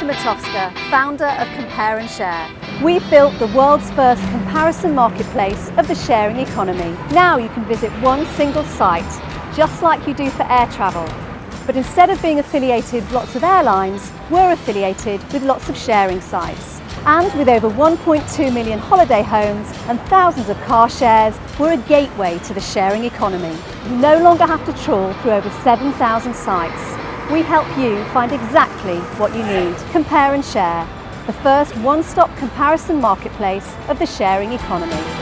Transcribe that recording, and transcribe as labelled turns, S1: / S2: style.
S1: Kasia Matowska, founder of Compare and Share. We've built the world's first comparison marketplace of the sharing economy. Now you can visit one single site, just like you do for air travel. But instead of being affiliated with lots of airlines, we're affiliated with lots of sharing sites. And with over 1.2 million holiday homes and thousands of car shares, we're a gateway to the sharing economy. You no longer have to trawl through over 7,000 sites. We help you find exactly what you need. Compare and Share, the first one-stop comparison marketplace of the sharing economy.